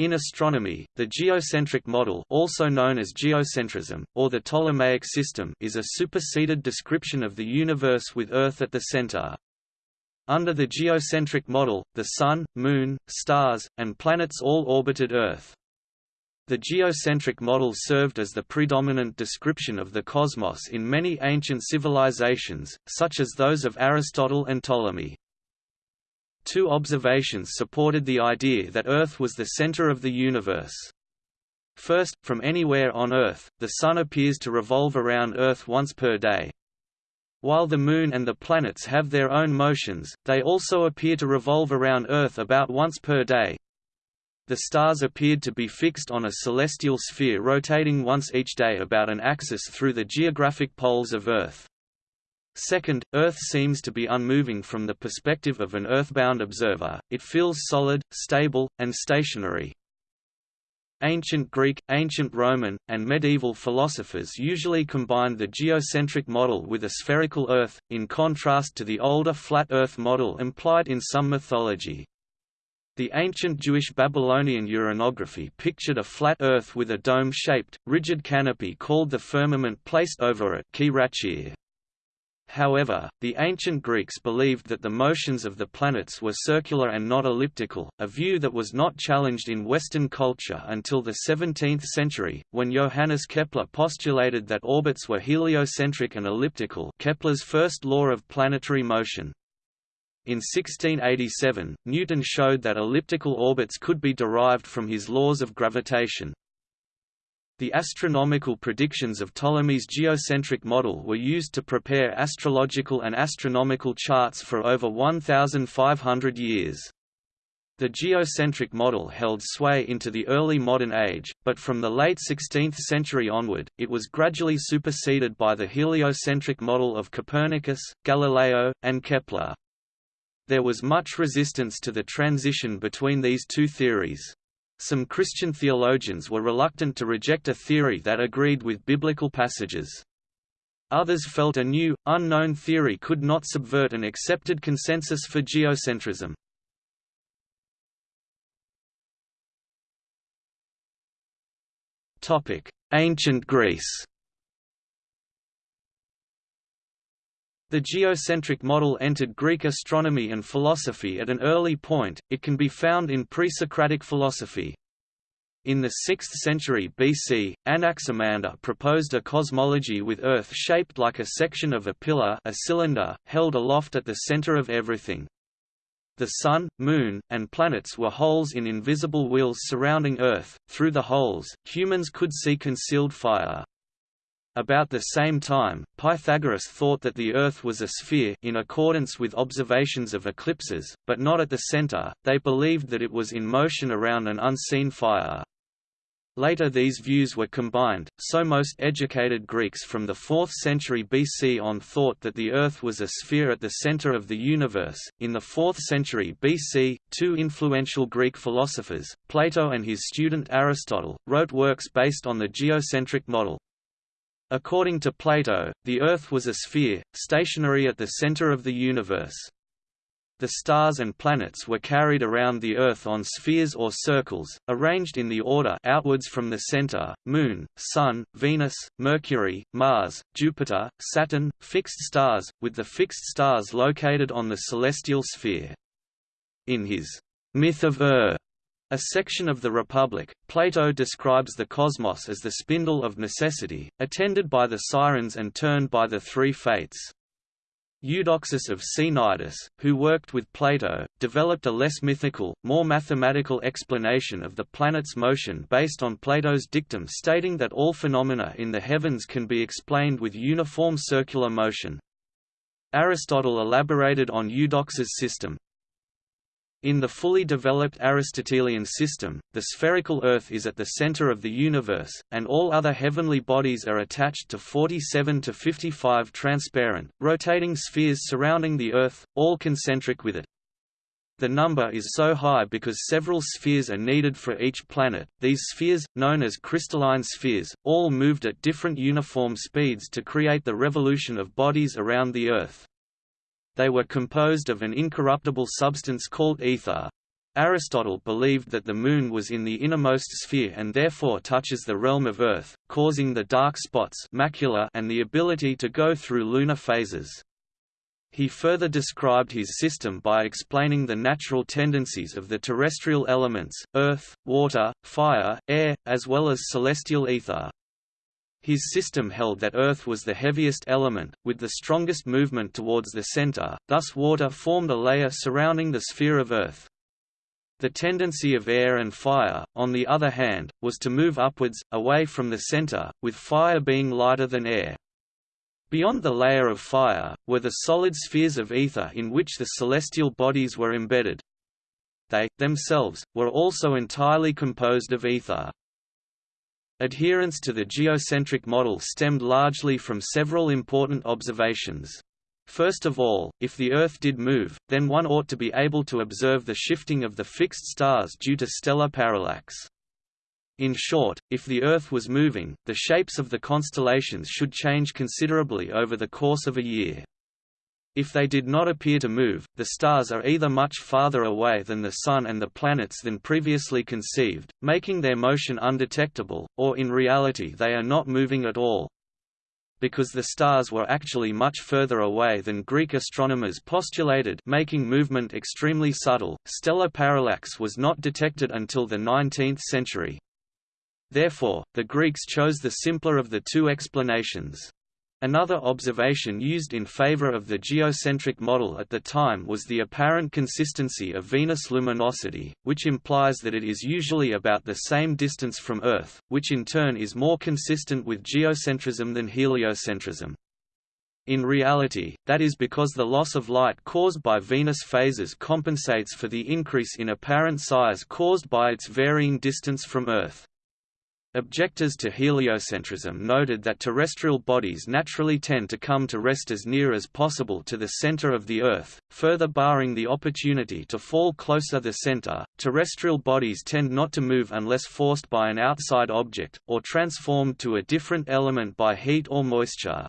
In astronomy, the geocentric model also known as geocentrism, or the Ptolemaic system is a superseded description of the universe with Earth at the center. Under the geocentric model, the Sun, Moon, stars, and planets all orbited Earth. The geocentric model served as the predominant description of the cosmos in many ancient civilizations, such as those of Aristotle and Ptolemy. Two observations supported the idea that Earth was the center of the universe. First, from anywhere on Earth, the Sun appears to revolve around Earth once per day. While the Moon and the planets have their own motions, they also appear to revolve around Earth about once per day, the stars appeared to be fixed on a celestial sphere rotating once each day about an axis through the geographic poles of Earth. Second, Earth seems to be unmoving from the perspective of an earthbound observer, it feels solid, stable, and stationary. Ancient Greek, ancient Roman, and medieval philosophers usually combined the geocentric model with a spherical Earth, in contrast to the older flat Earth model implied in some mythology. The ancient Jewish Babylonian uranography pictured a flat Earth with a dome-shaped, rigid canopy called the firmament placed over it However, the ancient Greeks believed that the motions of the planets were circular and not elliptical, a view that was not challenged in Western culture until the 17th century, when Johannes Kepler postulated that orbits were heliocentric and elliptical Kepler's first law of planetary motion. In 1687, Newton showed that elliptical orbits could be derived from his laws of gravitation. The astronomical predictions of Ptolemy's geocentric model were used to prepare astrological and astronomical charts for over 1,500 years. The geocentric model held sway into the early modern age, but from the late 16th century onward, it was gradually superseded by the heliocentric model of Copernicus, Galileo, and Kepler. There was much resistance to the transition between these two theories. Some Christian theologians were reluctant to reject a theory that agreed with biblical passages. Others felt a new, unknown theory could not subvert an accepted consensus for geocentrism. Ancient Greece The geocentric model entered Greek astronomy and philosophy at an early point, it can be found in pre-Socratic philosophy. In the 6th century BC, Anaximander proposed a cosmology with Earth shaped like a section of a pillar a cylinder, held aloft at the center of everything. The Sun, Moon, and planets were holes in invisible wheels surrounding Earth, through the holes, humans could see concealed fire. About the same time, Pythagoras thought that the Earth was a sphere in accordance with observations of eclipses, but not at the center, they believed that it was in motion around an unseen fire. Later these views were combined, so most educated Greeks from the 4th century BC on thought that the Earth was a sphere at the center of the universe. In the 4th century BC, two influential Greek philosophers, Plato and his student Aristotle, wrote works based on the geocentric model. According to Plato, the Earth was a sphere, stationary at the center of the universe. The stars and planets were carried around the Earth on spheres or circles, arranged in the order outwards from the center, Moon, Sun, Venus, Mercury, Mars, Jupiter, Saturn, fixed stars, with the fixed stars located on the celestial sphere. In his Myth of Ur, a section of the Republic, Plato describes the cosmos as the spindle of necessity, attended by the sirens and turned by the three fates. Eudoxus of Cnidus, who worked with Plato, developed a less mythical, more mathematical explanation of the planet's motion based on Plato's dictum stating that all phenomena in the heavens can be explained with uniform circular motion. Aristotle elaborated on Eudoxus' system, in the fully developed Aristotelian system, the spherical Earth is at the center of the universe, and all other heavenly bodies are attached to 47 to 55 transparent, rotating spheres surrounding the Earth, all concentric with it. The number is so high because several spheres are needed for each planet. These spheres, known as crystalline spheres, all moved at different uniform speeds to create the revolution of bodies around the Earth. They were composed of an incorruptible substance called ether. Aristotle believed that the Moon was in the innermost sphere and therefore touches the realm of Earth, causing the dark spots macula and the ability to go through lunar phases. He further described his system by explaining the natural tendencies of the terrestrial elements, earth, water, fire, air, as well as celestial ether. His system held that Earth was the heaviest element, with the strongest movement towards the center, thus water formed a layer surrounding the sphere of Earth. The tendency of air and fire, on the other hand, was to move upwards, away from the center, with fire being lighter than air. Beyond the layer of fire, were the solid spheres of ether in which the celestial bodies were embedded. They, themselves, were also entirely composed of ether. Adherence to the geocentric model stemmed largely from several important observations. First of all, if the Earth did move, then one ought to be able to observe the shifting of the fixed stars due to stellar parallax. In short, if the Earth was moving, the shapes of the constellations should change considerably over the course of a year. If they did not appear to move, the stars are either much farther away than the Sun and the planets than previously conceived, making their motion undetectable, or in reality they are not moving at all, because the stars were actually much further away than Greek astronomers postulated making movement extremely subtle, stellar parallax was not detected until the 19th century. Therefore, the Greeks chose the simpler of the two explanations. Another observation used in favor of the geocentric model at the time was the apparent consistency of Venus luminosity, which implies that it is usually about the same distance from Earth, which in turn is more consistent with geocentrism than heliocentrism. In reality, that is because the loss of light caused by Venus phases compensates for the increase in apparent size caused by its varying distance from Earth. Objectors to heliocentrism noted that terrestrial bodies naturally tend to come to rest as near as possible to the center of the Earth, further barring the opportunity to fall closer the center. Terrestrial bodies tend not to move unless forced by an outside object, or transformed to a different element by heat or moisture.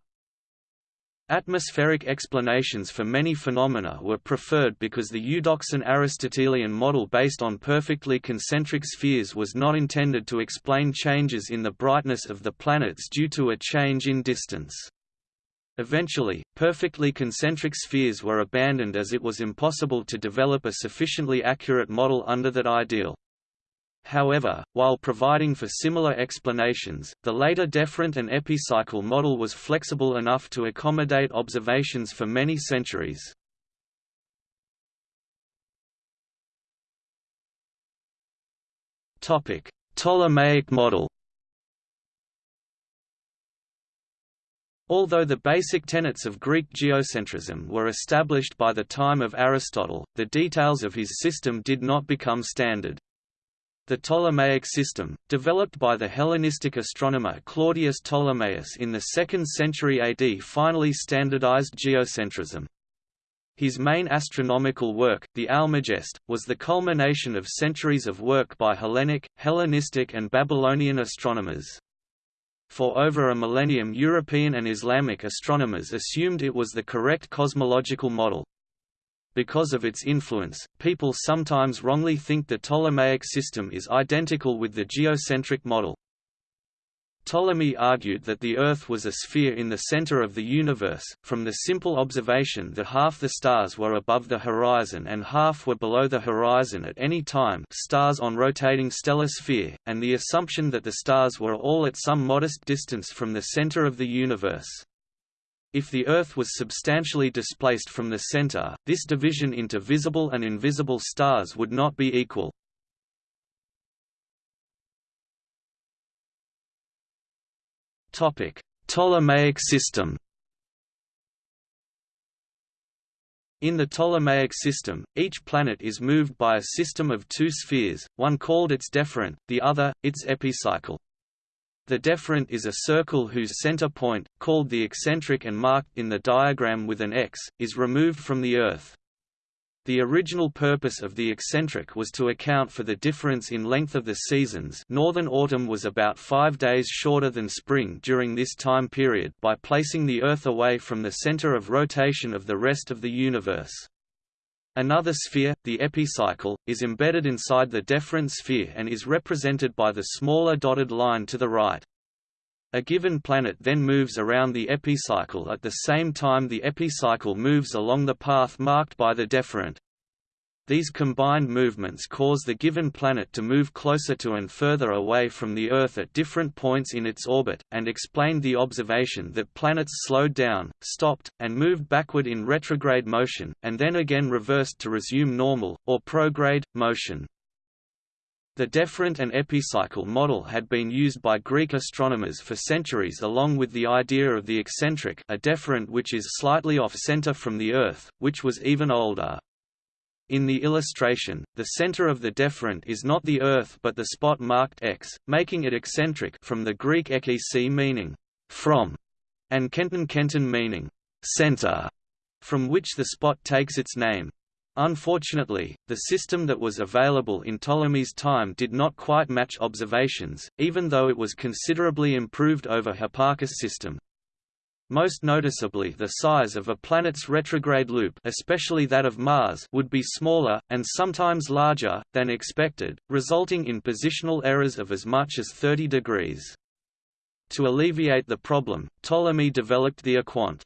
Atmospheric explanations for many phenomena were preferred because the Eudoxan Aristotelian model based on perfectly concentric spheres was not intended to explain changes in the brightness of the planets due to a change in distance. Eventually, perfectly concentric spheres were abandoned as it was impossible to develop a sufficiently accurate model under that ideal. However, while providing for similar explanations, the later deferent and epicycle model was flexible enough to accommodate observations for many centuries. Topic: Ptolemaic model Although the basic tenets of Greek geocentrism were established by the time of Aristotle, the details of his system did not become standard. The Ptolemaic system, developed by the Hellenistic astronomer Claudius Ptolemaeus in the 2nd century AD finally standardized geocentrism. His main astronomical work, the Almagest, was the culmination of centuries of work by Hellenic, Hellenistic and Babylonian astronomers. For over a millennium European and Islamic astronomers assumed it was the correct cosmological model. Because of its influence, people sometimes wrongly think the Ptolemaic system is identical with the geocentric model. Ptolemy argued that the Earth was a sphere in the center of the universe, from the simple observation that half the stars were above the horizon and half were below the horizon at any time stars on rotating stellar sphere, and the assumption that the stars were all at some modest distance from the center of the universe. If the Earth was substantially displaced from the center, this division into visible and invisible stars would not be equal. Ptolemaic system In the Ptolemaic system, each planet is moved by a system of two spheres, one called its deferent, the other, its epicycle. The deferent is a circle whose center point, called the eccentric and marked in the diagram with an X, is removed from the Earth. The original purpose of the eccentric was to account for the difference in length of the seasons northern autumn was about five days shorter than spring during this time period by placing the Earth away from the center of rotation of the rest of the universe. Another sphere, the epicycle, is embedded inside the deferent sphere and is represented by the smaller dotted line to the right. A given planet then moves around the epicycle at the same time the epicycle moves along the path marked by the deferent. These combined movements cause the given planet to move closer to and further away from the Earth at different points in its orbit, and explained the observation that planets slowed down, stopped, and moved backward in retrograde motion, and then again reversed to resume normal, or prograde, motion. The deferent and epicycle model had been used by Greek astronomers for centuries along with the idea of the eccentric a deferent which is slightly off-center from the Earth, which was even older. In the illustration, the center of the deferent is not the Earth but the spot marked X, making it eccentric from the Greek ekisi meaning from, and kenton kenton meaning center, from which the spot takes its name. Unfortunately, the system that was available in Ptolemy's time did not quite match observations, even though it was considerably improved over Hipparchus' system. Most noticeably the size of a planet's retrograde loop especially that of Mars would be smaller, and sometimes larger, than expected, resulting in positional errors of as much as 30 degrees. To alleviate the problem, Ptolemy developed the equant.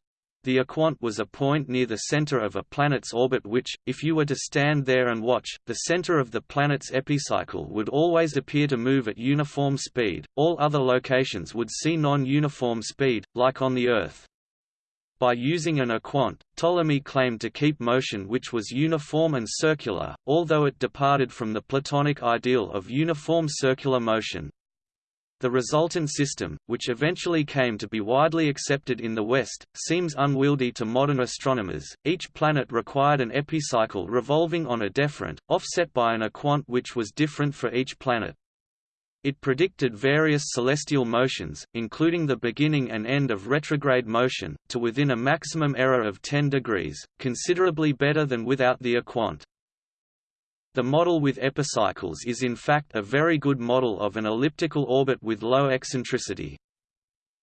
The equant was a point near the center of a planet's orbit which, if you were to stand there and watch, the center of the planet's epicycle would always appear to move at uniform speed, all other locations would see non-uniform speed, like on the Earth. By using an equant, Ptolemy claimed to keep motion which was uniform and circular, although it departed from the Platonic ideal of uniform circular motion. The resultant system, which eventually came to be widely accepted in the West, seems unwieldy to modern astronomers. Each planet required an epicycle revolving on a deferent, offset by an equant which was different for each planet. It predicted various celestial motions, including the beginning and end of retrograde motion, to within a maximum error of 10 degrees, considerably better than without the equant. The model with epicycles is in fact a very good model of an elliptical orbit with low eccentricity.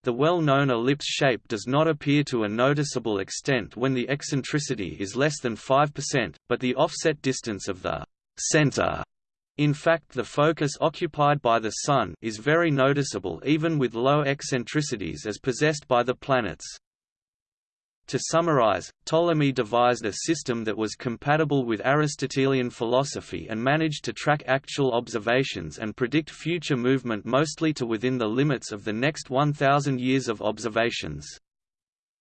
The well-known ellipse shape does not appear to a noticeable extent when the eccentricity is less than 5%, but the offset distance of the center in fact the focus occupied by the Sun is very noticeable even with low eccentricities as possessed by the planets. To summarize, Ptolemy devised a system that was compatible with Aristotelian philosophy and managed to track actual observations and predict future movement mostly to within the limits of the next 1,000 years of observations.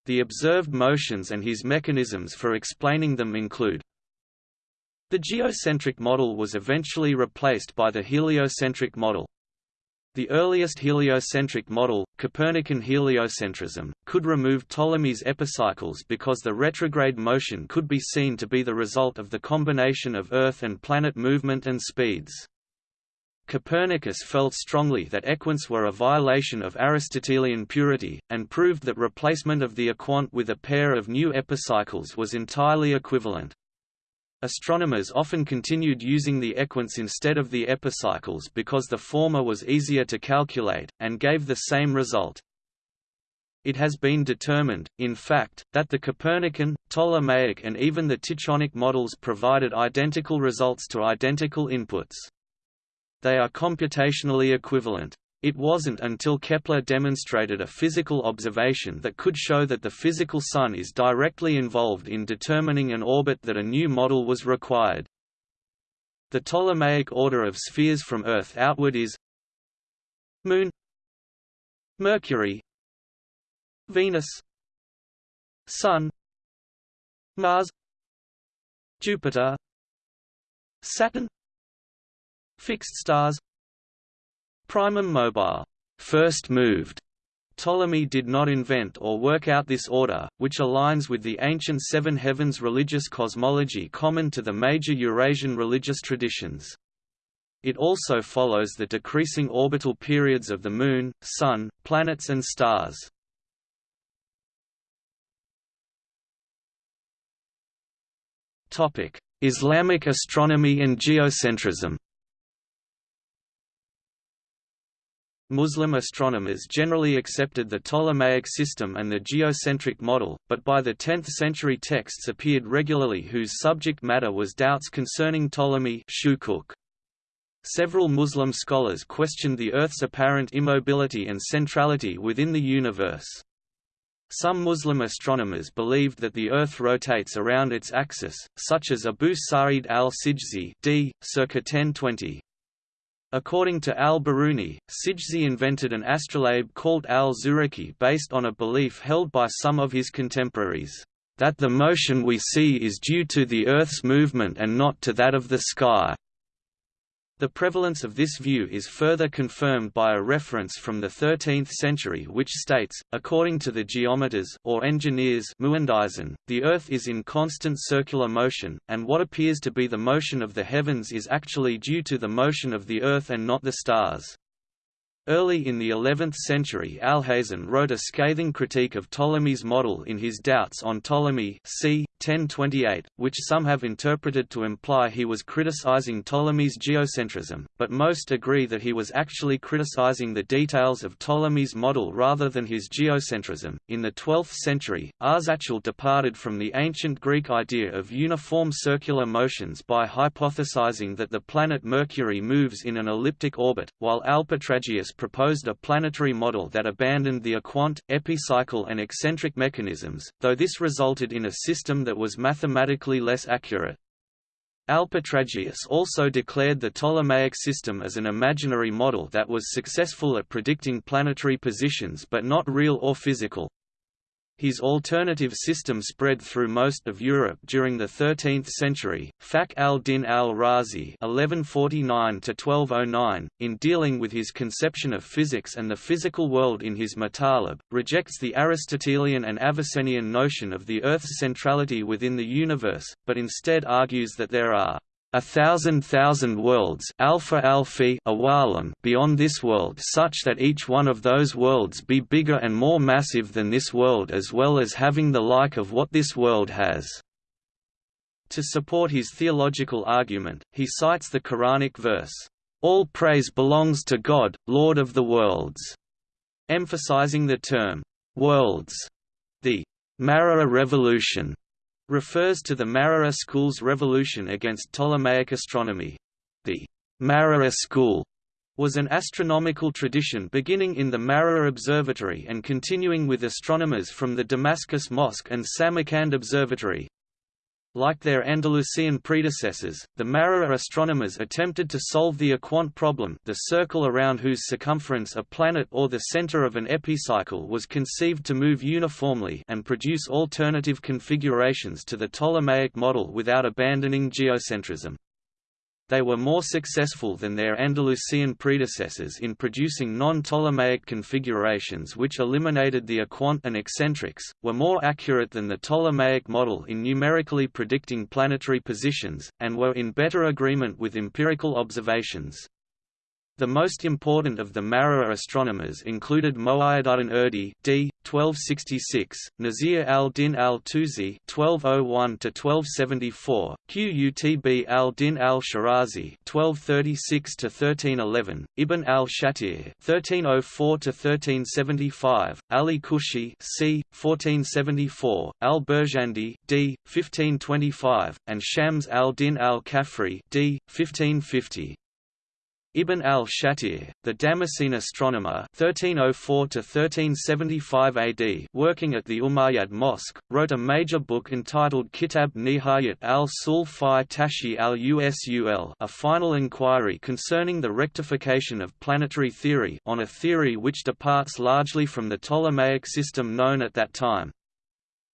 The observed motions and his mechanisms for explaining them include The geocentric model was eventually replaced by the heliocentric model, the earliest heliocentric model, Copernican heliocentrism, could remove Ptolemy's epicycles because the retrograde motion could be seen to be the result of the combination of Earth and planet movement and speeds. Copernicus felt strongly that equants were a violation of Aristotelian purity, and proved that replacement of the equant with a pair of new epicycles was entirely equivalent. Astronomers often continued using the equants instead of the epicycles because the former was easier to calculate, and gave the same result. It has been determined, in fact, that the Copernican, Ptolemaic and even the Tychonic models provided identical results to identical inputs. They are computationally equivalent. It wasn't until Kepler demonstrated a physical observation that could show that the physical Sun is directly involved in determining an orbit that a new model was required. The Ptolemaic order of spheres from Earth outward is Moon Mercury Venus Sun Mars Jupiter Saturn Fixed stars Primum mobile first moved. Ptolemy did not invent or work out this order, which aligns with the ancient seven heavens religious cosmology common to the major Eurasian religious traditions. It also follows the decreasing orbital periods of the Moon, Sun, planets and stars. Islamic astronomy and geocentrism Muslim astronomers generally accepted the Ptolemaic system and the geocentric model, but by the 10th century texts appeared regularly whose subject matter was doubts concerning Ptolemy Shukuk. Several Muslim scholars questioned the Earth's apparent immobility and centrality within the universe. Some Muslim astronomers believed that the Earth rotates around its axis, such as Abu Sa'id al-Sijzi d. circa 1020. According to al-Biruni, Sijzi invented an astrolabe called al-Zuraqi based on a belief held by some of his contemporaries, that the motion we see is due to the Earth's movement and not to that of the sky. The prevalence of this view is further confirmed by a reference from the 13th century which states, according to the geometers or engineers muhandisin, the Earth is in constant circular motion, and what appears to be the motion of the heavens is actually due to the motion of the Earth and not the stars. Early in the 11th century Alhazen wrote a scathing critique of Ptolemy's model in his Doubts on Ptolemy c. 1028, which some have interpreted to imply he was criticizing Ptolemy's geocentrism, but most agree that he was actually criticizing the details of Ptolemy's model rather than his geocentrism. In the 12th century, Arzachel departed from the ancient Greek idea of uniform circular motions by hypothesizing that the planet Mercury moves in an elliptic orbit, while Alpetragius proposed a planetary model that abandoned the equant, epicycle and eccentric mechanisms, though this resulted in a system that was mathematically less accurate. Alpetragius also declared the Ptolemaic system as an imaginary model that was successful at predicting planetary positions but not real or physical. His alternative system spread through most of Europe during the 13th century. Fakhr al-Din al-Razi (1149–1209), in dealing with his conception of physics and the physical world in his Matalib, rejects the Aristotelian and Avicennian notion of the Earth's centrality within the universe, but instead argues that there are a thousand thousand worlds alfa alfi beyond this world such that each one of those worlds be bigger and more massive than this world as well as having the like of what this world has. To support his theological argument, he cites the Quranic verse, "All praise belongs to God, Lord of the worlds," emphasizing the term worlds. The Maragha revolution refers to the Maragha school's revolution against Ptolemaic astronomy. The Maragha school was an astronomical tradition beginning in the Maragha Observatory and continuing with astronomers from the Damascus Mosque and Samarkand Observatory, like their Andalusian predecessors, the Maragha astronomers attempted to solve the equant problem the circle around whose circumference a planet or the center of an epicycle was conceived to move uniformly and produce alternative configurations to the Ptolemaic model without abandoning geocentrism they were more successful than their Andalusian predecessors in producing non-Ptolemaic configurations which eliminated the equant and eccentrics, were more accurate than the Ptolemaic model in numerically predicting planetary positions, and were in better agreement with empirical observations. The most important of the Maragha astronomers included Mo'ayyeduddin Urdi d. 1266, Nasir al-Din al-Tusi (1201–1274), Qutb al-Din al-Shirazi (1236–1311), Ibn al-Shatir (1304–1375), Ali Kushi c. 1474, al-Birjandi d. 1525, and Shams al-Din al-Khafri d. 1550. Ibn al-Shatir, the Damascene astronomer 1304–1375 AD working at the Umayyad Mosque, wrote a major book entitled Kitab Nihayat al-Sul fi Tashih al-Usul a final inquiry concerning the rectification of planetary theory on a theory which departs largely from the Ptolemaic system known at that time.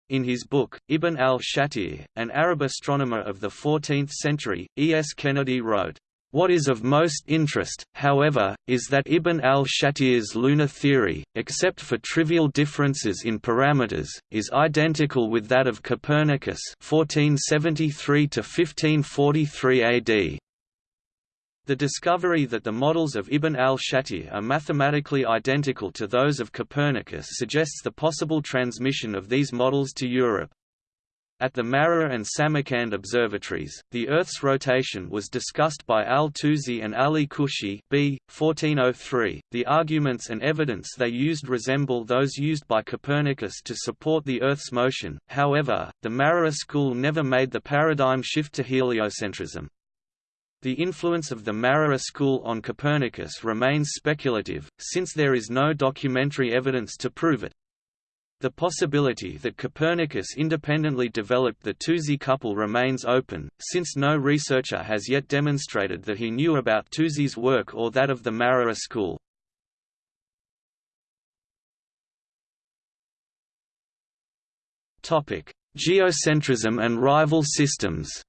In his book, Ibn al-Shatir, an Arab astronomer of the 14th century, E. S. Kennedy wrote, what is of most interest, however, is that Ibn al-Shatir's lunar theory, except for trivial differences in parameters, is identical with that of Copernicus 1473 AD. The discovery that the models of Ibn al-Shatir are mathematically identical to those of Copernicus suggests the possible transmission of these models to Europe. At the Maragha and Samarkand observatories, the Earth's rotation was discussed by Al-Tusi and Ali Kushi b. 1403. The arguments and evidence they used resemble those used by Copernicus to support the Earth's motion, however, the Maragha school never made the paradigm shift to heliocentrism. The influence of the Maragha school on Copernicus remains speculative, since there is no documentary evidence to prove it. The possibility that Copernicus independently developed the Tusi couple remains open, since no researcher has yet demonstrated that he knew about Tusi's work or that of the Maragha school. Geocentrism and rival systems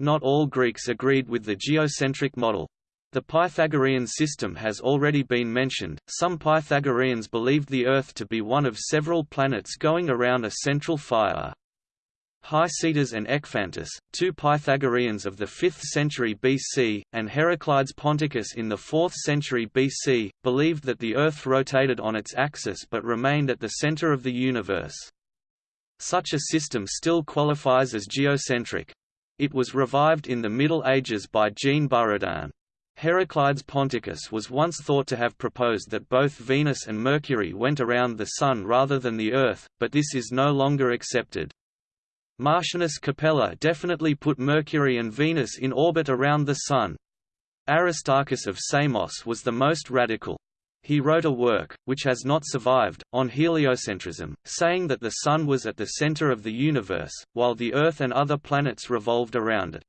Not all Greeks agreed with the geocentric model. The Pythagorean system has already been mentioned. Some Pythagoreans believed the Earth to be one of several planets going around a central fire. Hicetas and Ekphantus, two Pythagoreans of the 5th century BC, and Heraclides Ponticus in the 4th century BC, believed that the Earth rotated on its axis but remained at the center of the universe. Such a system still qualifies as geocentric. It was revived in the Middle Ages by Jean Buridan. Heraclides Ponticus was once thought to have proposed that both Venus and Mercury went around the Sun rather than the Earth, but this is no longer accepted. Martianus Capella definitely put Mercury and Venus in orbit around the Sun. Aristarchus of Samos was the most radical. He wrote a work, which has not survived, on heliocentrism, saying that the Sun was at the center of the universe, while the Earth and other planets revolved around it.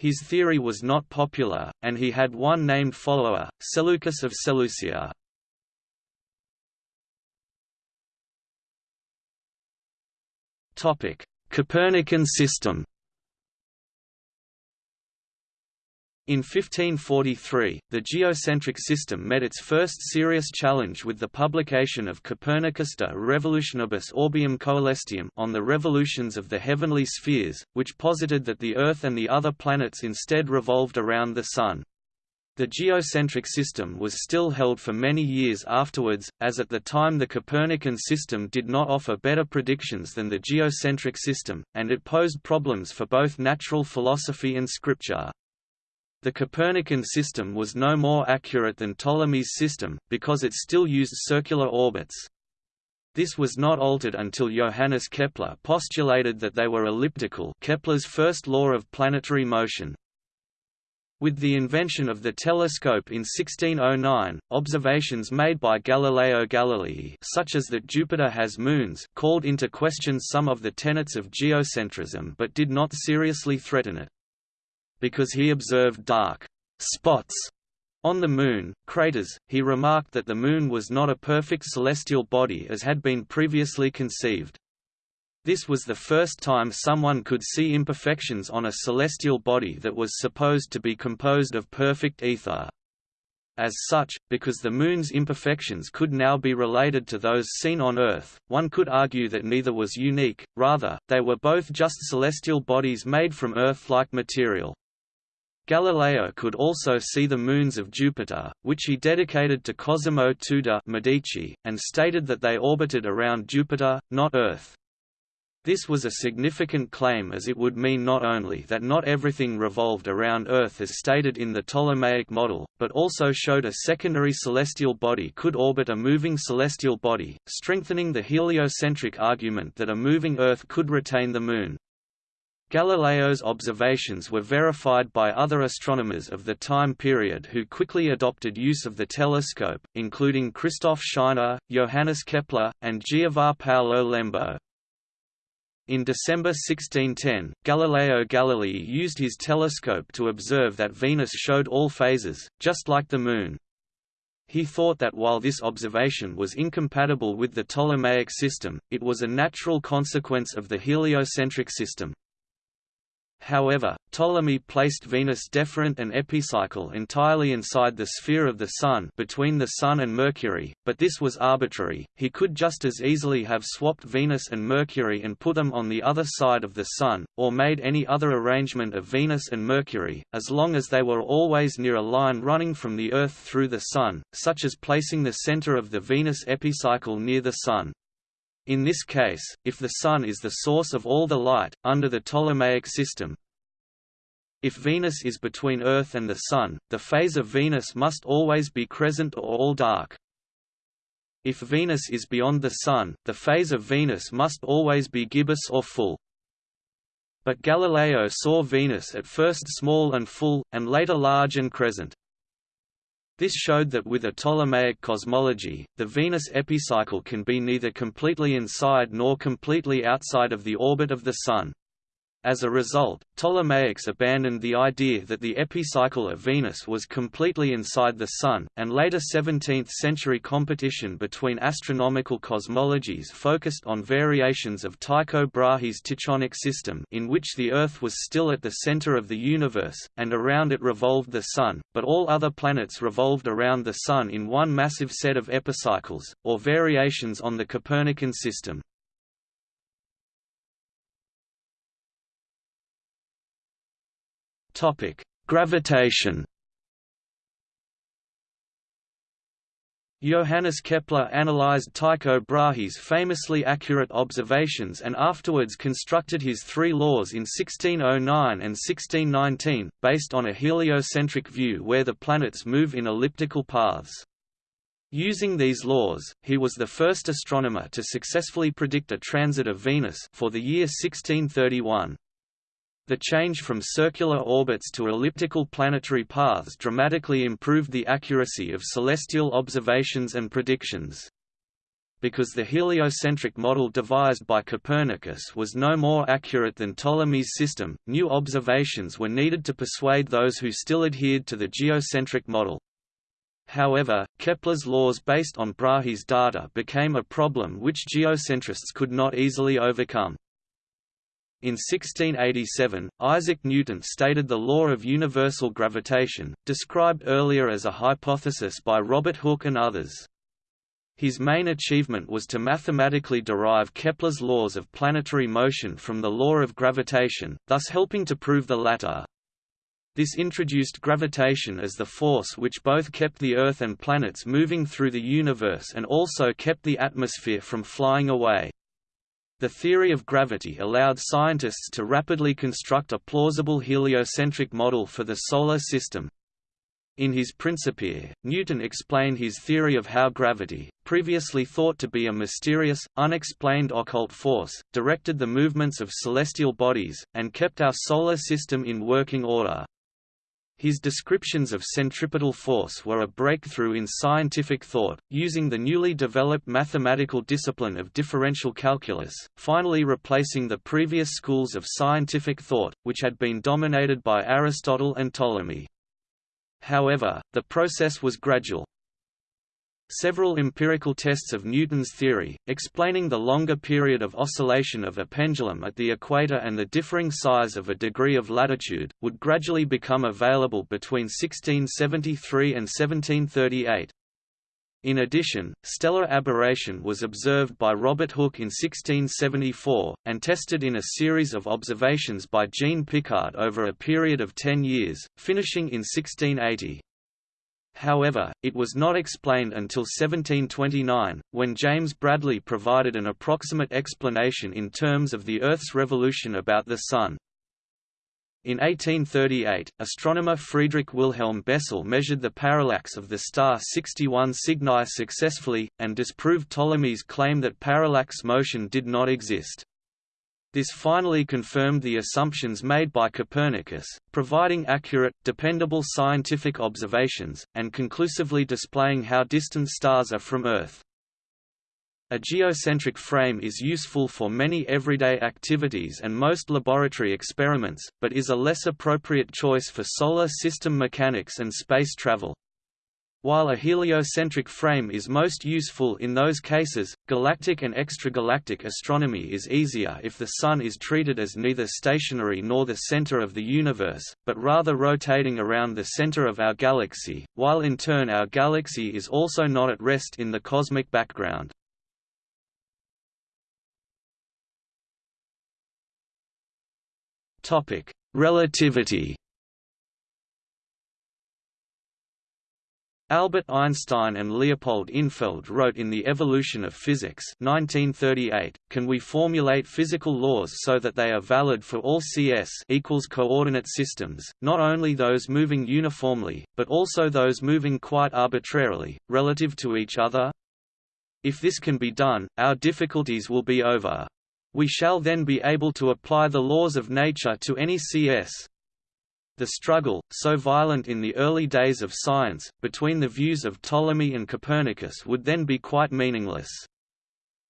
His theory was not popular, and he had one named follower, Seleucus of Seleucia. Copernican system In 1543, the geocentric system met its first serious challenge with the publication of Copernicus de Revolutionibus Orbium Coelestium on the revolutions of the heavenly spheres, which posited that the Earth and the other planets instead revolved around the Sun. The geocentric system was still held for many years afterwards, as at the time the Copernican system did not offer better predictions than the geocentric system, and it posed problems for both natural philosophy and scripture. The Copernican system was no more accurate than Ptolemy's system, because it still used circular orbits. This was not altered until Johannes Kepler postulated that they were elliptical Kepler's first law of planetary motion. With the invention of the telescope in 1609, observations made by Galileo Galilei such as that Jupiter has moons called into question some of the tenets of geocentrism but did not seriously threaten it because he observed dark spots on the Moon, craters, he remarked that the Moon was not a perfect celestial body as had been previously conceived. This was the first time someone could see imperfections on a celestial body that was supposed to be composed of perfect ether. As such, because the Moon's imperfections could now be related to those seen on Earth, one could argue that neither was unique, rather, they were both just celestial bodies made from Earth-like material. Galileo could also see the moons of Jupiter, which he dedicated to Cosimo de' Medici, and stated that they orbited around Jupiter, not Earth. This was a significant claim as it would mean not only that not everything revolved around Earth as stated in the Ptolemaic model, but also showed a secondary celestial body could orbit a moving celestial body, strengthening the heliocentric argument that a moving Earth could retain the Moon. Galileo's observations were verified by other astronomers of the time period who quickly adopted use of the telescope, including Christoph Scheiner, Johannes Kepler, and Giovanni Paolo Lembo. In December 1610, Galileo Galilei used his telescope to observe that Venus showed all phases, just like the Moon. He thought that while this observation was incompatible with the Ptolemaic system, it was a natural consequence of the heliocentric system. However, Ptolemy placed Venus deferent and epicycle entirely inside the sphere of the Sun between the Sun and Mercury, but this was arbitrary, he could just as easily have swapped Venus and Mercury and put them on the other side of the Sun, or made any other arrangement of Venus and Mercury, as long as they were always near a line running from the Earth through the Sun, such as placing the center of the Venus epicycle near the Sun. In this case, if the Sun is the source of all the light, under the Ptolemaic system, if Venus is between Earth and the Sun, the phase of Venus must always be crescent or all dark. If Venus is beyond the Sun, the phase of Venus must always be gibbous or full. But Galileo saw Venus at first small and full, and later large and crescent. This showed that with a Ptolemaic cosmology, the Venus epicycle can be neither completely inside nor completely outside of the orbit of the Sun. As a result, Ptolemaics abandoned the idea that the epicycle of Venus was completely inside the Sun, and later 17th-century competition between astronomical cosmologies focused on variations of Tycho Brahe's Tychonic system in which the Earth was still at the center of the universe, and around it revolved the Sun, but all other planets revolved around the Sun in one massive set of epicycles, or variations on the Copernican system. Topic: Gravitation. Johannes Kepler analyzed Tycho Brahe's famously accurate observations and afterwards constructed his three laws in 1609 and 1619, based on a heliocentric view where the planets move in elliptical paths. Using these laws, he was the first astronomer to successfully predict a transit of Venus for the year 1631. The change from circular orbits to elliptical planetary paths dramatically improved the accuracy of celestial observations and predictions. Because the heliocentric model devised by Copernicus was no more accurate than Ptolemy's system, new observations were needed to persuade those who still adhered to the geocentric model. However, Kepler's laws based on Brahe's data became a problem which geocentrists could not easily overcome. In 1687, Isaac Newton stated the law of universal gravitation, described earlier as a hypothesis by Robert Hooke and others. His main achievement was to mathematically derive Kepler's laws of planetary motion from the law of gravitation, thus helping to prove the latter. This introduced gravitation as the force which both kept the Earth and planets moving through the universe and also kept the atmosphere from flying away. The theory of gravity allowed scientists to rapidly construct a plausible heliocentric model for the Solar System. In his Principia, Newton explained his theory of how gravity, previously thought to be a mysterious, unexplained occult force, directed the movements of celestial bodies, and kept our Solar System in working order. His descriptions of centripetal force were a breakthrough in scientific thought, using the newly developed mathematical discipline of differential calculus, finally replacing the previous schools of scientific thought, which had been dominated by Aristotle and Ptolemy. However, the process was gradual. Several empirical tests of Newton's theory, explaining the longer period of oscillation of a pendulum at the equator and the differing size of a degree of latitude, would gradually become available between 1673 and 1738. In addition, stellar aberration was observed by Robert Hooke in 1674, and tested in a series of observations by Jean Picard over a period of ten years, finishing in 1680. However, it was not explained until 1729, when James Bradley provided an approximate explanation in terms of the Earth's revolution about the Sun. In 1838, astronomer Friedrich Wilhelm Bessel measured the parallax of the star 61 Cygni successfully, and disproved Ptolemy's claim that parallax motion did not exist. This finally confirmed the assumptions made by Copernicus, providing accurate, dependable scientific observations, and conclusively displaying how distant stars are from Earth. A geocentric frame is useful for many everyday activities and most laboratory experiments, but is a less appropriate choice for solar system mechanics and space travel. While a heliocentric frame is most useful in those cases, galactic and extragalactic astronomy is easier if the Sun is treated as neither stationary nor the center of the universe, but rather rotating around the center of our galaxy, while in turn our galaxy is also not at rest in the cosmic background. Relativity Albert Einstein and Leopold Infeld wrote in The Evolution of Physics 1938, can we formulate physical laws so that they are valid for all CS equals coordinate systems, not only those moving uniformly, but also those moving quite arbitrarily, relative to each other? If this can be done, our difficulties will be over. We shall then be able to apply the laws of nature to any CS, the struggle, so violent in the early days of science, between the views of Ptolemy and Copernicus would then be quite meaningless.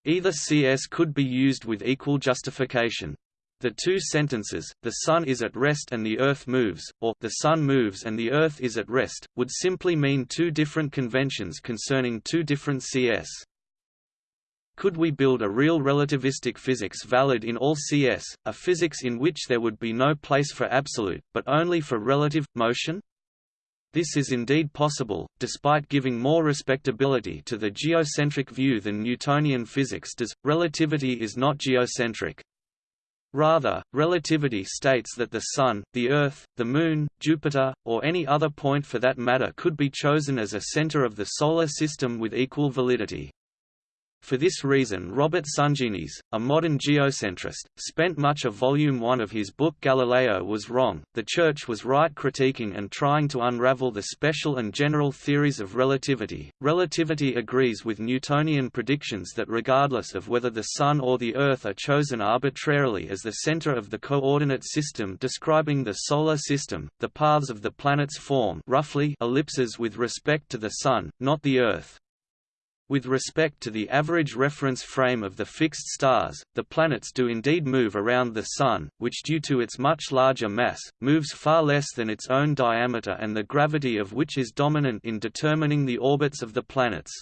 Either CS could be used with equal justification. The two sentences, the Sun is at rest and the Earth moves, or the Sun moves and the Earth is at rest, would simply mean two different conventions concerning two different CS. Could we build a real relativistic physics valid in all CS, a physics in which there would be no place for absolute, but only for relative, motion? This is indeed possible, despite giving more respectability to the geocentric view than Newtonian physics does. Relativity is not geocentric. Rather, relativity states that the Sun, the Earth, the Moon, Jupiter, or any other point for that matter could be chosen as a center of the Solar System with equal validity. For this reason Robert Sungenis, a modern geocentrist, spent much of Volume 1 of his book Galileo was wrong, the Church was right critiquing and trying to unravel the special and general theories of relativity. Relativity agrees with Newtonian predictions that regardless of whether the Sun or the Earth are chosen arbitrarily as the center of the coordinate system describing the Solar System, the paths of the planets form roughly ellipses with respect to the Sun, not the Earth. With respect to the average reference frame of the fixed stars, the planets do indeed move around the Sun, which due to its much larger mass, moves far less than its own diameter and the gravity of which is dominant in determining the orbits of the planets.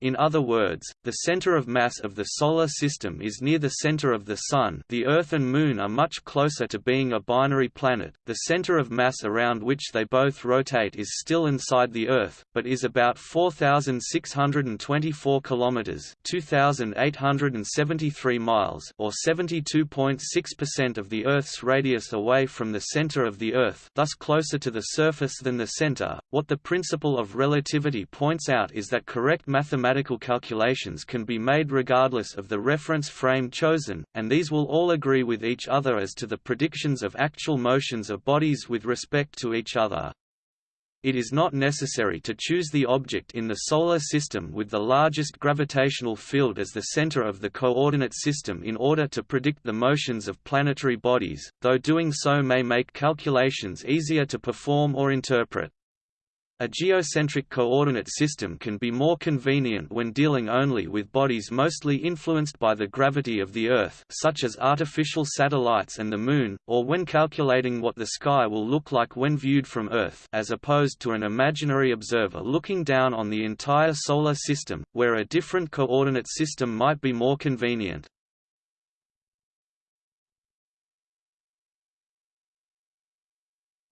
In other words, the center of mass of the Solar System is near the center of the Sun the Earth and Moon are much closer to being a binary planet, the center of mass around which they both rotate is still inside the Earth, but is about 4,624 km 2,873 miles or 72.6% of the Earth's radius away from the center of the Earth thus closer to the surface than the center. What the principle of relativity points out is that correct mathematics mathematical calculations can be made regardless of the reference frame chosen, and these will all agree with each other as to the predictions of actual motions of bodies with respect to each other. It is not necessary to choose the object in the Solar System with the largest gravitational field as the center of the coordinate system in order to predict the motions of planetary bodies, though doing so may make calculations easier to perform or interpret. A geocentric coordinate system can be more convenient when dealing only with bodies mostly influenced by the gravity of the Earth such as artificial satellites and the Moon, or when calculating what the sky will look like when viewed from Earth as opposed to an imaginary observer looking down on the entire Solar System, where a different coordinate system might be more convenient.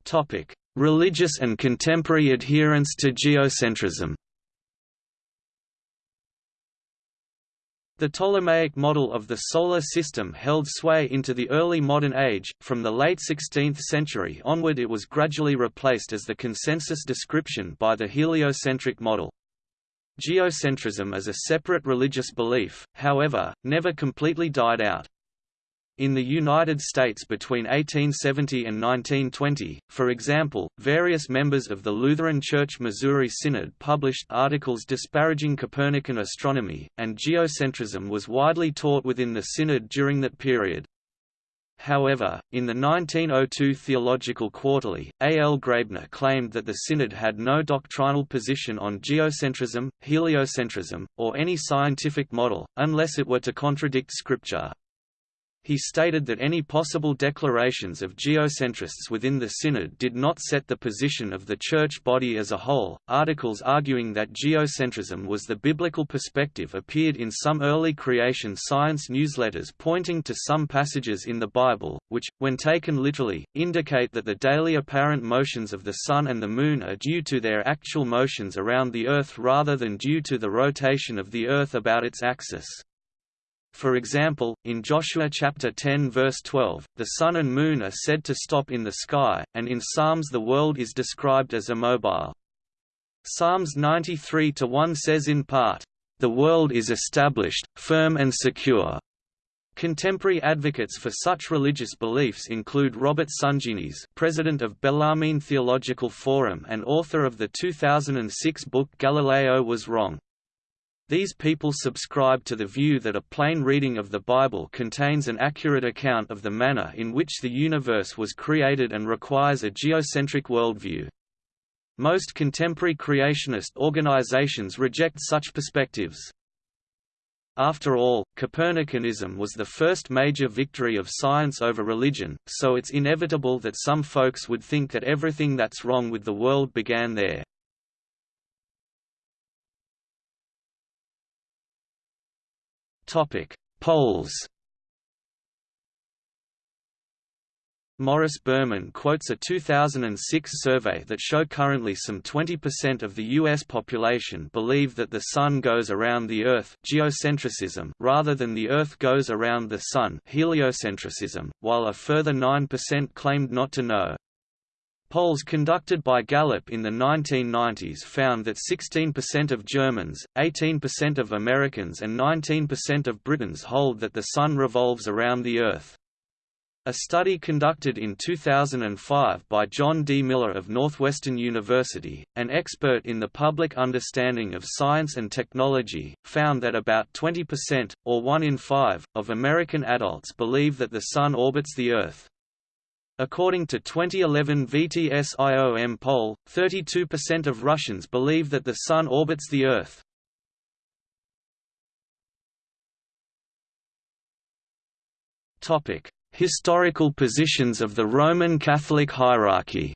Topic Religious and contemporary adherence to geocentrism The Ptolemaic model of the Solar System held sway into the early modern age, from the late 16th century onward it was gradually replaced as the consensus description by the heliocentric model. Geocentrism as a separate religious belief, however, never completely died out. In the United States between 1870 and 1920, for example, various members of the Lutheran Church Missouri Synod published articles disparaging Copernican astronomy, and geocentrism was widely taught within the Synod during that period. However, in the 1902 Theological Quarterly, A. L. Graebner claimed that the Synod had no doctrinal position on geocentrism, heliocentrism, or any scientific model, unless it were to contradict Scripture. He stated that any possible declarations of geocentrists within the Synod did not set the position of the Church body as a whole. Articles arguing that geocentrism was the biblical perspective appeared in some early creation science newsletters pointing to some passages in the Bible, which, when taken literally, indicate that the daily apparent motions of the Sun and the Moon are due to their actual motions around the Earth rather than due to the rotation of the Earth about its axis. For example, in Joshua chapter 10 verse 12, the sun and moon are said to stop in the sky, and in Psalms the world is described as immobile. Psalms 93-1 says in part, "...the world is established, firm and secure." Contemporary advocates for such religious beliefs include Robert Sungenis president of Bellarmine Theological Forum and author of the 2006 book Galileo Was Wrong. These people subscribe to the view that a plain reading of the Bible contains an accurate account of the manner in which the universe was created and requires a geocentric worldview. Most contemporary creationist organizations reject such perspectives. After all, Copernicanism was the first major victory of science over religion, so it's inevitable that some folks would think that everything that's wrong with the world began there. Polls Morris Berman quotes a 2006 survey that show currently some 20% of the U.S. population believe that the Sun goes around the Earth geocentricism rather than the Earth goes around the Sun heliocentricism, while a further 9% claimed not to know. Polls conducted by Gallup in the 1990s found that 16% of Germans, 18% of Americans and 19% of Britons hold that the Sun revolves around the Earth. A study conducted in 2005 by Jon D. Miller of Northwestern University, an expert in the public understanding of science and technology, found that about 20%, or 1 in 5, of American adults believe that the Sun orbits the Earth. According to 2011 VTS-IOM poll, 32% of Russians believe that the Sun orbits the Earth. Historical positions of the Roman Catholic hierarchy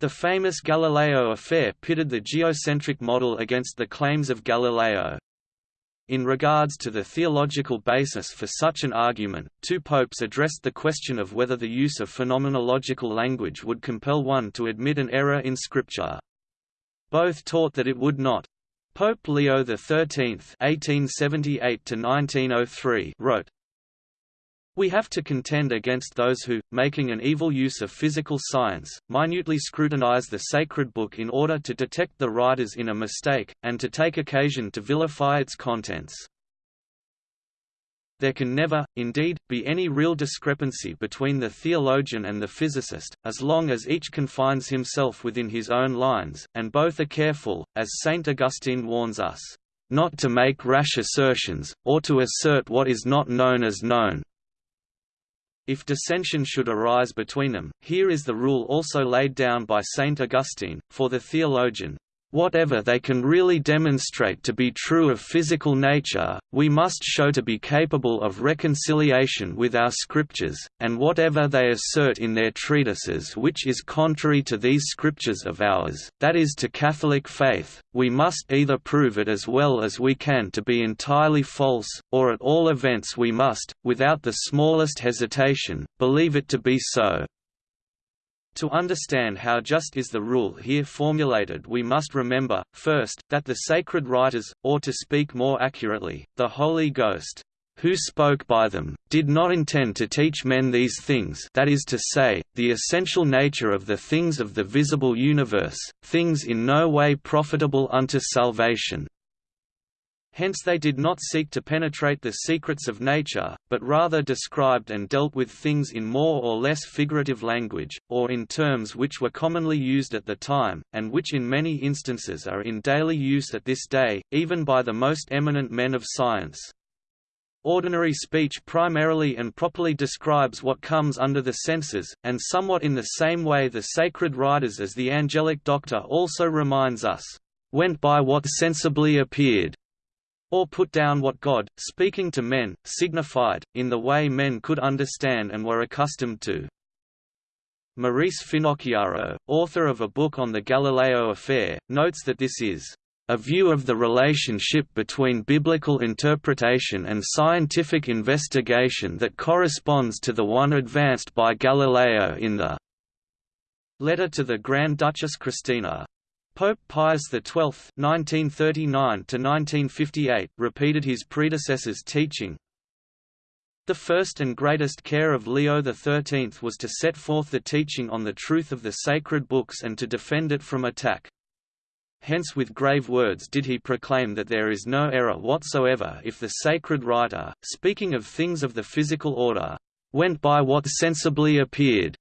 The famous Galileo affair pitted the geocentric model against the claims of Galileo. In regards to the theological basis for such an argument, two popes addressed the question of whether the use of phenomenological language would compel one to admit an error in Scripture. Both taught that it would not. Pope Leo XIII (1878–1903) wrote, "We have to contend against those who, making an evil use of physical science, minutely scrutinize the sacred book in order to detect the writers in a mistake, and to take occasion to vilify its contents." There can never, indeed, be any real discrepancy between the theologian and the physicist, as long as each confines himself within his own lines, and both are careful, as Saint Augustine warns us, "...not to make rash assertions, or to assert what is not known as known." If dissension should arise between them, here is the rule also laid down by Saint Augustine, for the theologian, Whatever they can really demonstrate to be true of physical nature, we must show to be capable of reconciliation with our scriptures, and whatever they assert in their treatises which is contrary to these scriptures of ours, that is to Catholic faith, we must either prove it as well as we can to be entirely false, or at all events we must, without the smallest hesitation, believe it to be so. To understand how just is the rule here formulated we must remember, first, that the sacred writers, or to speak more accurately, the Holy Ghost, who spoke by them, did not intend to teach men these things that is to say, the essential nature of the things of the visible universe, things in no way profitable unto salvation, Hence they did not seek to penetrate the secrets of nature, but rather described and dealt with things in more or less figurative language, or in terms which were commonly used at the time, and which in many instances are in daily use at this day, even by the most eminent men of science. Ordinary speech primarily and properly describes what comes under the senses, and somewhat in the same way the sacred writers as the angelic doctor also reminds us, "...went by what sensibly appeared." Or put down what God, speaking to men, signified, in the way men could understand and were accustomed to. Maurice Finocchiaro, author of a book on the Galileo affair, notes that this is a view of the relationship between biblical interpretation and scientific investigation that corresponds to the one advanced by Galileo in the Letter to the Grand Duchess Christina. Pope Pius XII (1939–1958) repeated his predecessor's teaching. The first and greatest care of Leo XIII was to set forth the teaching on the truth of the sacred books and to defend it from attack. Hence with grave words did he proclaim that there is no error whatsoever if the sacred writer, speaking of things of the physical order, went by what sensibly appeared,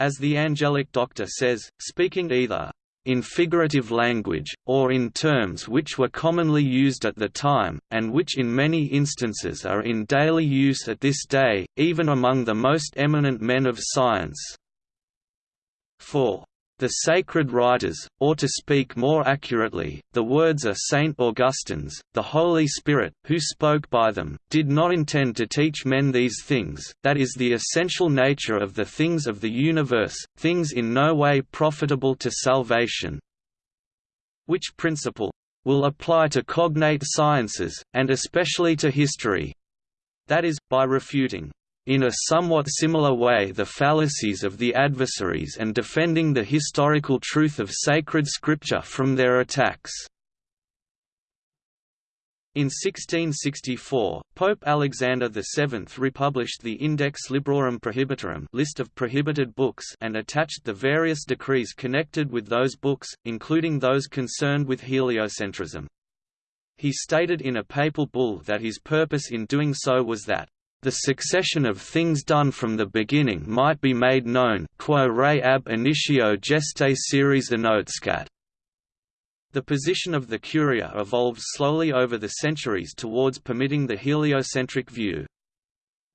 as the angelic doctor says, speaking either in figurative language, or in terms which were commonly used at the time, and which in many instances are in daily use at this day, even among the most eminent men of science. 4. The sacred writers, or to speak more accurately, the words are Saint Augustine's, the Holy Spirit, who spoke by them, did not intend to teach men these things, that is the essential nature of the things of the universe, things in no way profitable to salvation. Which principle will apply to cognate sciences, and especially to history. That is, by refuting in a somewhat similar way the fallacies of the adversaries and defending the historical truth of sacred scripture from their attacks. In 1664, Pope Alexander VII republished the Index Librorum Prohibitorum list of prohibited books and attached the various decrees connected with those books, including those concerned with heliocentrism. He stated in a papal bull that his purpose in doing so was that the succession of things done from the beginning might be made known quo re ab initio geste series annotescat. The position of the Curia evolved slowly over the centuries towards permitting the heliocentric view.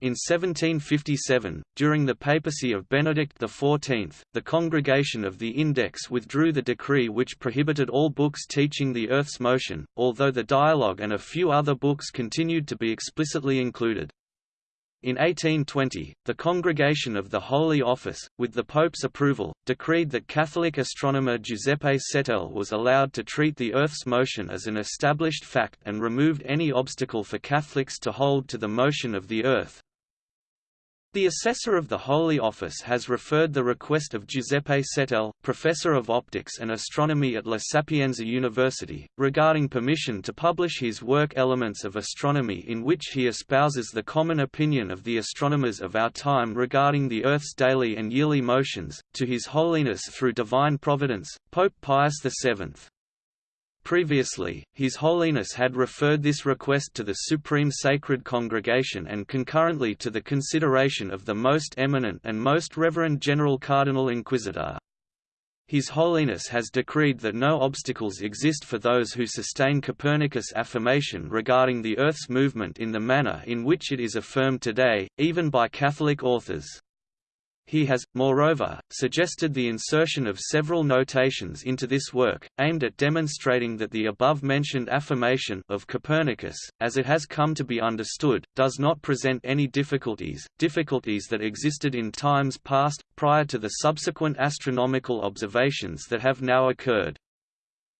In 1757, during the papacy of Benedict XIV, the Congregation of the Index withdrew the decree which prohibited all books teaching the Earth's motion, although the Dialogue and a few other books continued to be explicitly included. In 1820, the Congregation of the Holy Office, with the Pope's approval, decreed that Catholic astronomer Giuseppe Settele was allowed to treat the Earth's motion as an established fact and removed any obstacle for Catholics to hold to the motion of the Earth, the assessor of the Holy Office has referred the request of Giuseppe Settele, professor of optics and astronomy at La Sapienza University, regarding permission to publish his work Elements of Astronomy in which he espouses the common opinion of the astronomers of our time regarding the Earth's daily and yearly motions, to His Holiness through divine providence, Pope Pius VII. Previously, His Holiness had referred this request to the Supreme Sacred Congregation and concurrently to the consideration of the Most Eminent and Most Reverend General Cardinal Inquisitor. His Holiness has decreed that no obstacles exist for those who sustain Copernicus' affirmation regarding the Earth's movement in the manner in which it is affirmed today, even by Catholic authors. He has, moreover, suggested the insertion of several notations into this work, aimed at demonstrating that the above-mentioned affirmation of Copernicus, as it has come to be understood, does not present any difficulties, difficulties that existed in times past, prior to the subsequent astronomical observations that have now occurred.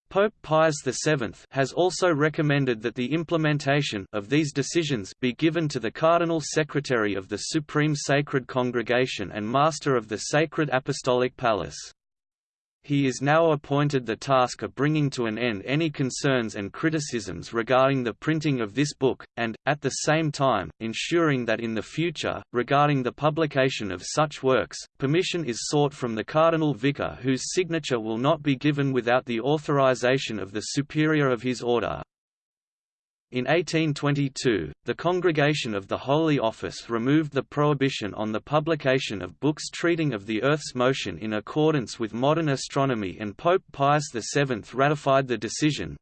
Pope Pius VII has also recommended that the implementation of these decisions be given to the Cardinal Secretary of the Supreme Sacred Congregation and Master of the Sacred Apostolic Palace. He is now appointed the task of bringing to an end any concerns and criticisms regarding the printing of this book, and, at the same time, ensuring that in the future, regarding the publication of such works, permission is sought from the Cardinal Vicar whose signature will not be given without the authorization of the Superior of his order. In 1822, the Congregation of the Holy Office removed the prohibition on the publication of books treating of the Earth's motion in accordance with modern astronomy and Pope Pius VII ratified the decision,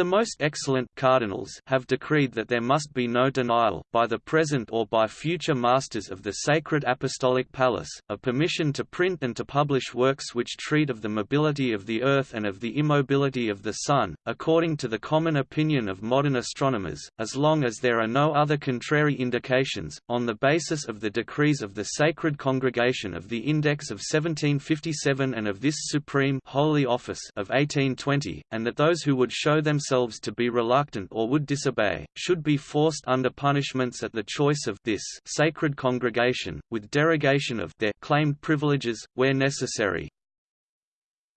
the most excellent cardinals have decreed that there must be no denial, by the present or by future masters of the Sacred Apostolic Palace, of permission to print and to publish works which treat of the mobility of the Earth and of the immobility of the Sun, according to the common opinion of modern astronomers, as long as there are no other contrary indications, on the basis of the decrees of the Sacred Congregation of the Index of 1757 and of this Supreme Holy Office of 1820, and that those who would show themselves themselves to be reluctant or would disobey, should be forced under punishments at the choice of this sacred congregation, with derogation of their claimed privileges, where necessary.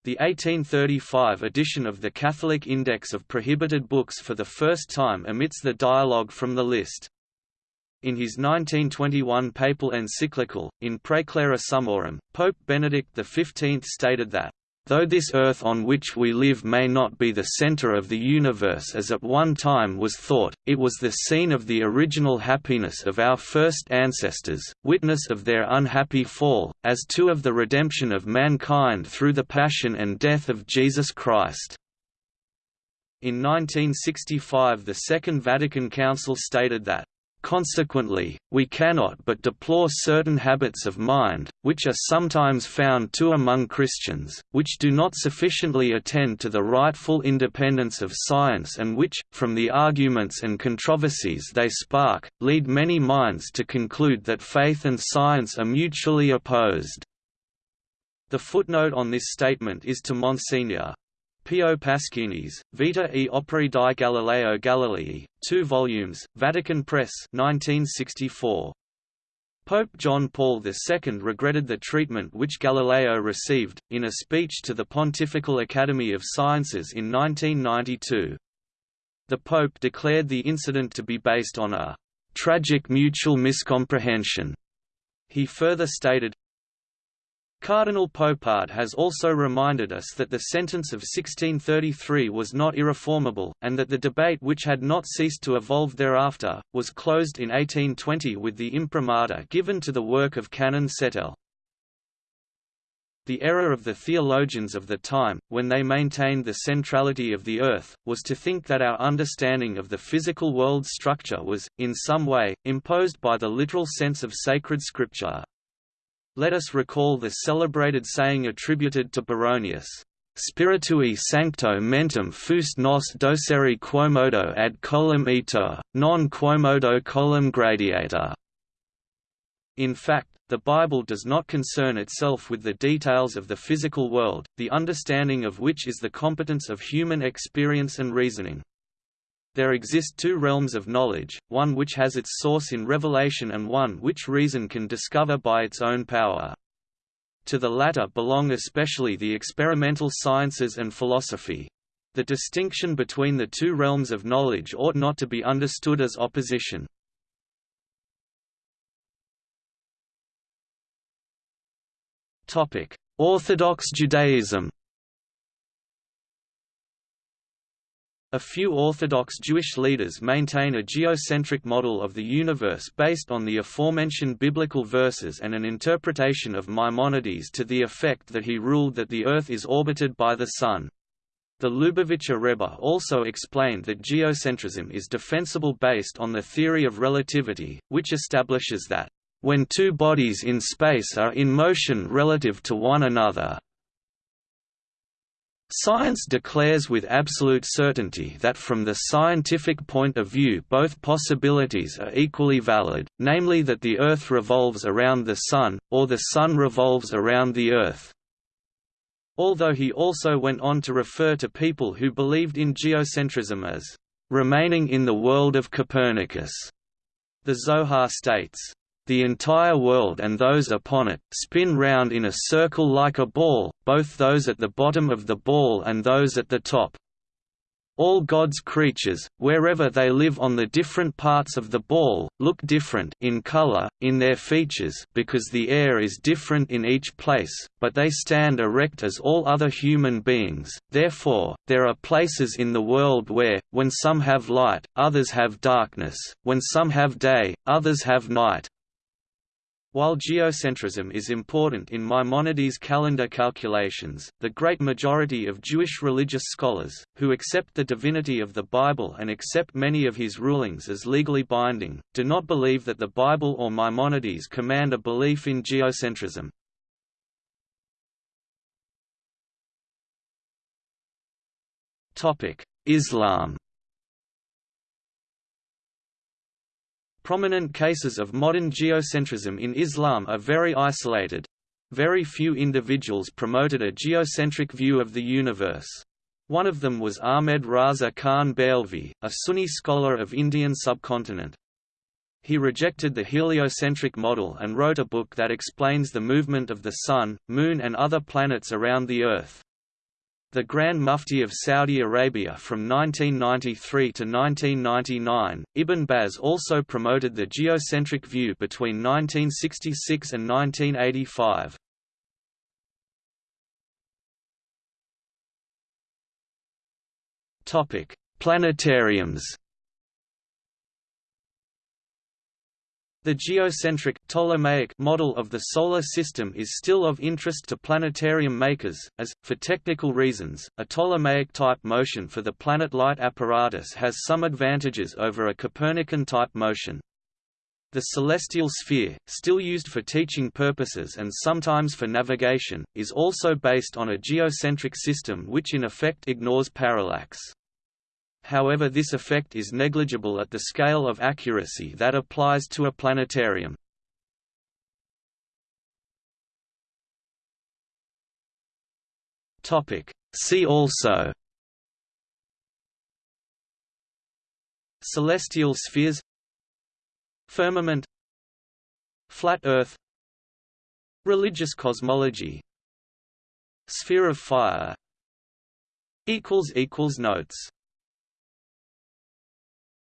The 1835 edition of the Catholic Index of Prohibited Books for the first time omits the dialogue from the list. In his 1921 papal encyclical, In Praeclara Summorum, Pope Benedict XV stated that Though this earth on which we live may not be the center of the universe as at one time was thought, it was the scene of the original happiness of our first ancestors, witness of their unhappy fall, as too of the redemption of mankind through the passion and death of Jesus Christ. In 1965 the Second Vatican Council stated that Consequently, we cannot but deplore certain habits of mind, which are sometimes found too among Christians, which do not sufficiently attend to the rightful independence of science and which, from the arguments and controversies they spark, lead many minds to conclude that faith and science are mutually opposed. The footnote on this statement is to Monsignor. Pio Paschini's, Vita e Opere di Galileo Galilei, 2 volumes, Vatican Press 1964. Pope John Paul II regretted the treatment which Galileo received, in a speech to the Pontifical Academy of Sciences in 1992. The Pope declared the incident to be based on a «tragic mutual miscomprehension». He further stated, Cardinal Poupard has also reminded us that the sentence of 1633 was not irreformable, and that the debate which had not ceased to evolve thereafter, was closed in 1820 with the imprimatur given to the work of Canon Settele. The error of the theologians of the time, when they maintained the centrality of the Earth, was to think that our understanding of the physical world's structure was, in some way, imposed by the literal sense of sacred scripture. Let us recall the celebrated saying attributed to Baronius, Spiritui sancto mentem fust nos docere quomodo ad colum ito, non quomodo colum gradiator. In fact, the Bible does not concern itself with the details of the physical world, the understanding of which is the competence of human experience and reasoning. There exist two realms of knowledge, one which has its source in revelation and one which reason can discover by its own power. To the latter belong especially the experimental sciences and philosophy. The distinction between the two realms of knowledge ought not to be understood as opposition. Orthodox Judaism A few Orthodox Jewish leaders maintain a geocentric model of the universe based on the aforementioned biblical verses and an interpretation of Maimonides to the effect that he ruled that the Earth is orbited by the Sun. The Lubavitcher Rebbe also explained that geocentrism is defensible based on the theory of relativity, which establishes that, "...when two bodies in space are in motion relative to one another, Science declares with absolute certainty that from the scientific point of view both possibilities are equally valid, namely that the Earth revolves around the Sun, or the Sun revolves around the Earth. Although he also went on to refer to people who believed in geocentrism as remaining in the world of Copernicus. The Zohar states, the entire world and those upon it, spin round in a circle like a ball, both those at the bottom of the ball and those at the top. All God's creatures, wherever they live on the different parts of the ball, look different in color, in their features because the air is different in each place, but they stand erect as all other human beings, therefore, there are places in the world where, when some have light, others have darkness, when some have day, others have night, while geocentrism is important in Maimonides' calendar calculations, the great majority of Jewish religious scholars, who accept the divinity of the Bible and accept many of his rulings as legally binding, do not believe that the Bible or Maimonides command a belief in geocentrism. Islam Prominent cases of modern geocentrism in Islam are very isolated. Very few individuals promoted a geocentric view of the universe. One of them was Ahmed Raza Khan Barelvi, a Sunni scholar of Indian subcontinent. He rejected the heliocentric model and wrote a book that explains the movement of the Sun, Moon and other planets around the Earth. The Grand Mufti of Saudi Arabia from 1993 to 1999. Ibn Baz also promoted the geocentric view between 1966 and 1985. Topic: Planetariums. The geocentric Ptolemaic model of the Solar System is still of interest to planetarium makers, as, for technical reasons, a Ptolemaic-type motion for the planet-light apparatus has some advantages over a Copernican-type motion. The celestial sphere, still used for teaching purposes and sometimes for navigation, is also based on a geocentric system which in effect ignores parallax however this effect is negligible at the scale of accuracy that applies to a planetarium. See also Celestial spheres Firmament Flat Earth Religious cosmology Sphere of fire Notes